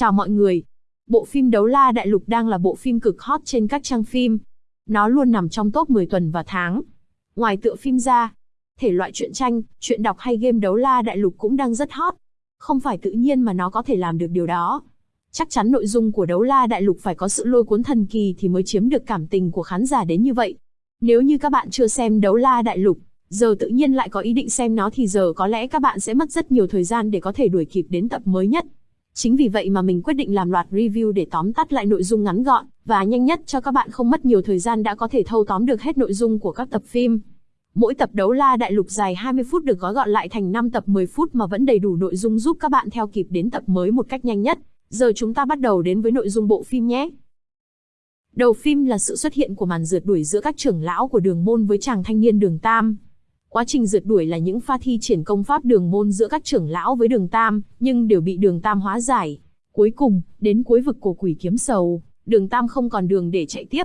Chào mọi người. Bộ phim Đấu La Đại Lục đang là bộ phim cực hot trên các trang phim. Nó luôn nằm trong top 10 tuần và tháng. Ngoài tựa phim ra, thể loại truyện tranh, truyện đọc hay game Đấu La Đại Lục cũng đang rất hot. Không phải tự nhiên mà nó có thể làm được điều đó. Chắc chắn nội dung của Đấu La Đại Lục phải có sự lôi cuốn thần kỳ thì mới chiếm được cảm tình của khán giả đến như vậy. Nếu như các bạn chưa xem Đấu La Đại Lục, giờ tự nhiên lại có ý định xem nó thì giờ có lẽ các bạn sẽ mất rất nhiều thời gian để có thể đuổi kịp đến tập mới nhất. Chính vì vậy mà mình quyết định làm loạt review để tóm tắt lại nội dung ngắn gọn, và nhanh nhất cho các bạn không mất nhiều thời gian đã có thể thâu tóm được hết nội dung của các tập phim. Mỗi tập đấu la đại lục dài 20 phút được gói gọn lại thành 5 tập 10 phút mà vẫn đầy đủ nội dung giúp các bạn theo kịp đến tập mới một cách nhanh nhất. Giờ chúng ta bắt đầu đến với nội dung bộ phim nhé. Đầu phim là sự xuất hiện của màn rượt đuổi giữa các trưởng lão của đường môn với chàng thanh niên đường Tam. Quá trình rượt đuổi là những pha thi triển công pháp đường môn giữa các trưởng lão với đường Tam, nhưng đều bị đường Tam hóa giải. Cuối cùng, đến cuối vực của quỷ kiếm sầu, đường Tam không còn đường để chạy tiếp.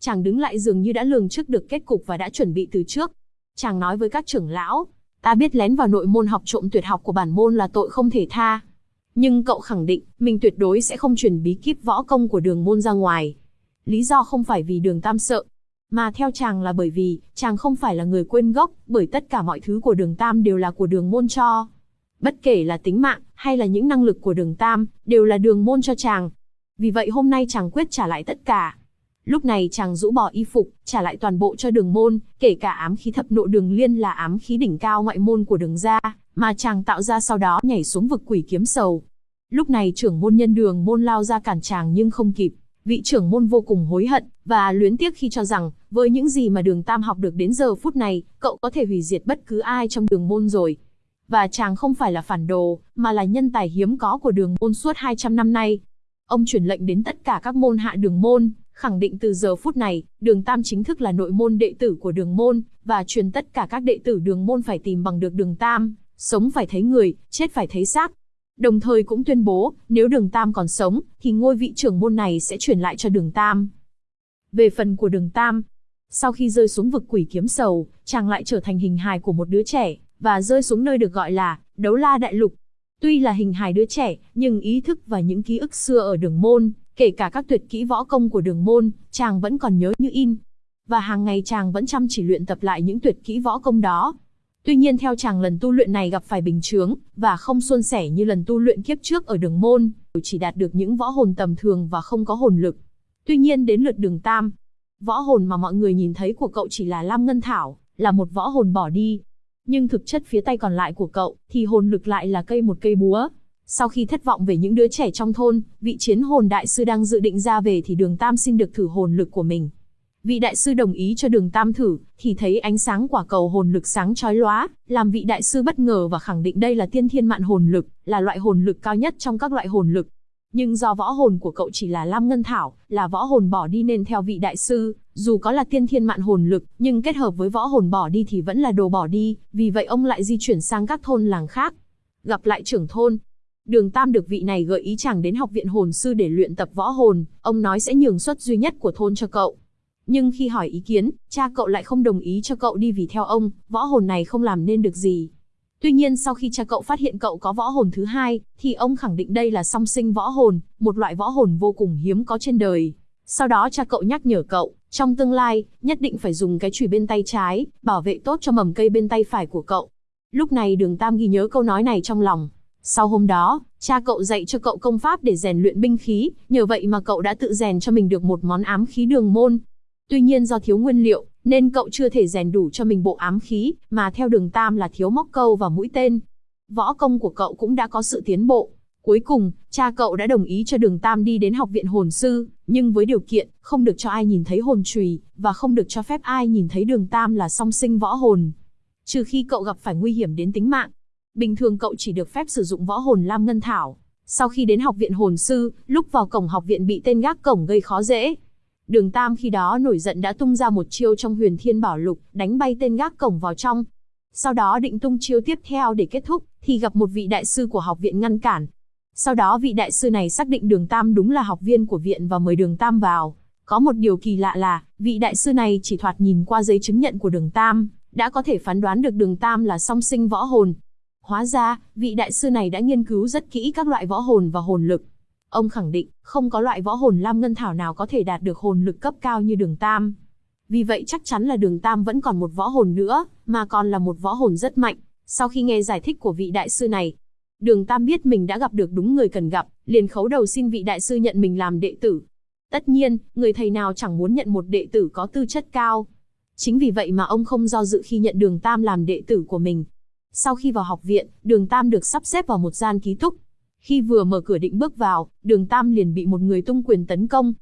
Chàng đứng lại dường như đã lường trước được kết cục và đã chuẩn bị từ trước. Chàng nói với các trưởng lão, ta biết lén vào nội môn học trộm tuyệt học của bản môn là tội không thể tha. Nhưng cậu khẳng định, mình tuyệt đối sẽ không truyền bí kíp võ công của đường môn ra ngoài. Lý do không phải vì đường Tam sợ, mà theo chàng là bởi vì, chàng không phải là người quên gốc, bởi tất cả mọi thứ của đường Tam đều là của đường môn cho. Bất kể là tính mạng, hay là những năng lực của đường Tam, đều là đường môn cho chàng. Vì vậy hôm nay chàng quyết trả lại tất cả. Lúc này chàng rũ bỏ y phục, trả lại toàn bộ cho đường môn, kể cả ám khí thập nộ đường liên là ám khí đỉnh cao ngoại môn của đường gia, mà chàng tạo ra sau đó nhảy xuống vực quỷ kiếm sầu. Lúc này trưởng môn nhân đường môn lao ra cản chàng nhưng không kịp. Vị trưởng môn vô cùng hối hận, và luyến tiếc khi cho rằng, với những gì mà đường Tam học được đến giờ phút này, cậu có thể hủy diệt bất cứ ai trong đường môn rồi. Và chàng không phải là phản đồ, mà là nhân tài hiếm có của đường môn suốt 200 năm nay. Ông truyền lệnh đến tất cả các môn hạ đường môn, khẳng định từ giờ phút này, đường Tam chính thức là nội môn đệ tử của đường môn, và truyền tất cả các đệ tử đường môn phải tìm bằng được đường Tam, sống phải thấy người, chết phải thấy xác. Đồng thời cũng tuyên bố, nếu đường Tam còn sống, thì ngôi vị trưởng môn này sẽ chuyển lại cho đường Tam. Về phần của đường Tam, sau khi rơi xuống vực quỷ kiếm sầu, chàng lại trở thành hình hài của một đứa trẻ, và rơi xuống nơi được gọi là đấu la đại lục. Tuy là hình hài đứa trẻ, nhưng ý thức và những ký ức xưa ở đường môn, kể cả các tuyệt kỹ võ công của đường môn, chàng vẫn còn nhớ như in. Và hàng ngày chàng vẫn chăm chỉ luyện tập lại những tuyệt kỹ võ công đó. Tuy nhiên theo chàng lần tu luyện này gặp phải bình chướng, và không suôn sẻ như lần tu luyện kiếp trước ở đường môn, chỉ đạt được những võ hồn tầm thường và không có hồn lực. Tuy nhiên đến lượt đường tam, võ hồn mà mọi người nhìn thấy của cậu chỉ là Lam Ngân Thảo, là một võ hồn bỏ đi. Nhưng thực chất phía tay còn lại của cậu, thì hồn lực lại là cây một cây búa. Sau khi thất vọng về những đứa trẻ trong thôn, vị chiến hồn đại sư đang dự định ra về thì đường Tam xin được thử hồn lực của mình. Vị đại sư đồng ý cho đường Tam thử, thì thấy ánh sáng quả cầu hồn lực sáng chói lóa, làm vị đại sư bất ngờ và khẳng định đây là tiên thiên mạn hồn lực, là loại hồn lực cao nhất trong các loại hồn lực. Nhưng do võ hồn của cậu chỉ là Lam Ngân Thảo, là võ hồn bỏ đi nên theo vị đại sư, dù có là tiên thiên mạn hồn lực, nhưng kết hợp với võ hồn bỏ đi thì vẫn là đồ bỏ đi, vì vậy ông lại di chuyển sang các thôn làng khác. Gặp lại trưởng thôn, Đường Tam được vị này gợi ý chàng đến học viện hồn sư để luyện tập võ hồn, ông nói sẽ nhường suất duy nhất của thôn cho cậu. Nhưng khi hỏi ý kiến, cha cậu lại không đồng ý cho cậu đi vì theo ông, võ hồn này không làm nên được gì. Tuy nhiên sau khi cha cậu phát hiện cậu có võ hồn thứ hai, thì ông khẳng định đây là song sinh võ hồn, một loại võ hồn vô cùng hiếm có trên đời. Sau đó cha cậu nhắc nhở cậu, trong tương lai, nhất định phải dùng cái chùy bên tay trái, bảo vệ tốt cho mầm cây bên tay phải của cậu. Lúc này đường Tam ghi nhớ câu nói này trong lòng. Sau hôm đó, cha cậu dạy cho cậu công pháp để rèn luyện binh khí, nhờ vậy mà cậu đã tự rèn cho mình được một món ám khí đường môn, Tuy nhiên do thiếu nguyên liệu, nên cậu chưa thể rèn đủ cho mình bộ ám khí, mà theo đường tam là thiếu móc câu và mũi tên. Võ công của cậu cũng đã có sự tiến bộ. Cuối cùng, cha cậu đã đồng ý cho đường tam đi đến học viện hồn sư, nhưng với điều kiện, không được cho ai nhìn thấy hồn trùy, và không được cho phép ai nhìn thấy đường tam là song sinh võ hồn. Trừ khi cậu gặp phải nguy hiểm đến tính mạng. Bình thường cậu chỉ được phép sử dụng võ hồn Lam Ngân Thảo. Sau khi đến học viện hồn sư, lúc vào cổng học viện bị tên gác cổng gây khó dễ, Đường Tam khi đó nổi giận đã tung ra một chiêu trong huyền thiên bảo lục, đánh bay tên gác cổng vào trong. Sau đó định tung chiêu tiếp theo để kết thúc, thì gặp một vị đại sư của học viện ngăn cản. Sau đó vị đại sư này xác định đường Tam đúng là học viên của viện và mời đường Tam vào. Có một điều kỳ lạ là, vị đại sư này chỉ thoạt nhìn qua giấy chứng nhận của đường Tam, đã có thể phán đoán được đường Tam là song sinh võ hồn. Hóa ra, vị đại sư này đã nghiên cứu rất kỹ các loại võ hồn và hồn lực. Ông khẳng định, không có loại võ hồn Lam Ngân Thảo nào có thể đạt được hồn lực cấp cao như đường Tam. Vì vậy chắc chắn là đường Tam vẫn còn một võ hồn nữa, mà còn là một võ hồn rất mạnh. Sau khi nghe giải thích của vị đại sư này, đường Tam biết mình đã gặp được đúng người cần gặp, liền khấu đầu xin vị đại sư nhận mình làm đệ tử. Tất nhiên, người thầy nào chẳng muốn nhận một đệ tử có tư chất cao. Chính vì vậy mà ông không do dự khi nhận đường Tam làm đệ tử của mình. Sau khi vào học viện, đường Tam được sắp xếp vào một gian ký túc. Khi vừa mở cửa định bước vào, đường Tam liền bị một người tung quyền tấn công.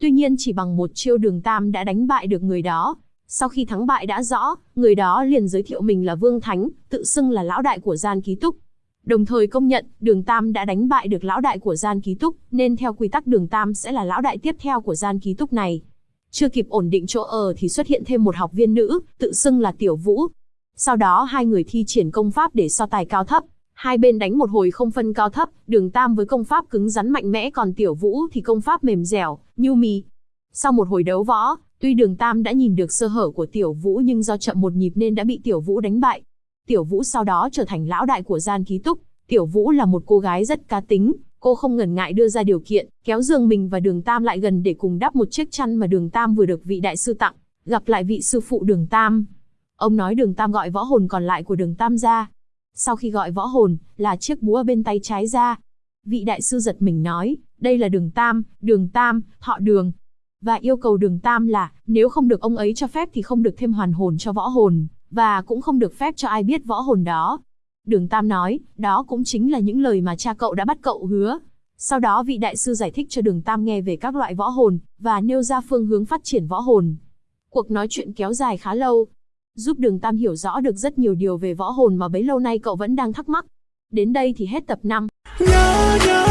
Tuy nhiên chỉ bằng một chiêu đường Tam đã đánh bại được người đó. Sau khi thắng bại đã rõ, người đó liền giới thiệu mình là Vương Thánh, tự xưng là lão đại của gian ký túc. Đồng thời công nhận, đường Tam đã đánh bại được lão đại của gian ký túc, nên theo quy tắc đường Tam sẽ là lão đại tiếp theo của gian ký túc này. Chưa kịp ổn định chỗ ở thì xuất hiện thêm một học viên nữ, tự xưng là Tiểu Vũ. Sau đó hai người thi triển công pháp để so tài cao thấp. Hai bên đánh một hồi không phân cao thấp, đường Tam với công pháp cứng rắn mạnh mẽ còn Tiểu Vũ thì công pháp mềm dẻo, nhu mì. Sau một hồi đấu võ, tuy đường Tam đã nhìn được sơ hở của Tiểu Vũ nhưng do chậm một nhịp nên đã bị Tiểu Vũ đánh bại. Tiểu Vũ sau đó trở thành lão đại của gian ký túc. Tiểu Vũ là một cô gái rất cá tính, cô không ngần ngại đưa ra điều kiện, kéo giường mình và đường Tam lại gần để cùng đắp một chiếc chăn mà đường Tam vừa được vị đại sư tặng, gặp lại vị sư phụ đường Tam. Ông nói đường Tam gọi võ hồn còn lại của đường Tam ra. Sau khi gọi võ hồn, là chiếc búa bên tay trái ra. Vị đại sư giật mình nói, đây là đường Tam, đường Tam, thọ đường. Và yêu cầu đường Tam là, nếu không được ông ấy cho phép thì không được thêm hoàn hồn cho võ hồn, và cũng không được phép cho ai biết võ hồn đó. Đường Tam nói, đó cũng chính là những lời mà cha cậu đã bắt cậu hứa. Sau đó vị đại sư giải thích cho đường Tam nghe về các loại võ hồn, và nêu ra phương hướng phát triển võ hồn. Cuộc nói chuyện kéo dài khá lâu, giúp đường Tam hiểu rõ được rất nhiều điều về võ hồn mà bấy lâu nay cậu vẫn đang thắc mắc. Đến đây thì hết tập 5. Nhớ, nhớ,